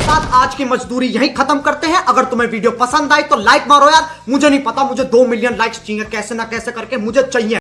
साथ आज की मजदूरी यहीं खत्म करते हैं। अगर तुम्हें वीडियो पसंद आई तो लाइक मारो यार। मुझे नहीं पता, मुझे दो मिलियन लाइक्स चाहिए। कैसे ना कैसे करके मुझे चाहिए।